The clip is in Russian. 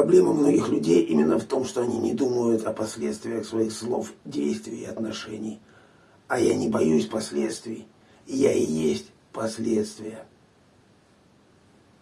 проблема многих людей именно в том, что они не думают о последствиях своих слов, действий и отношений. А я не боюсь последствий. Я и есть последствия.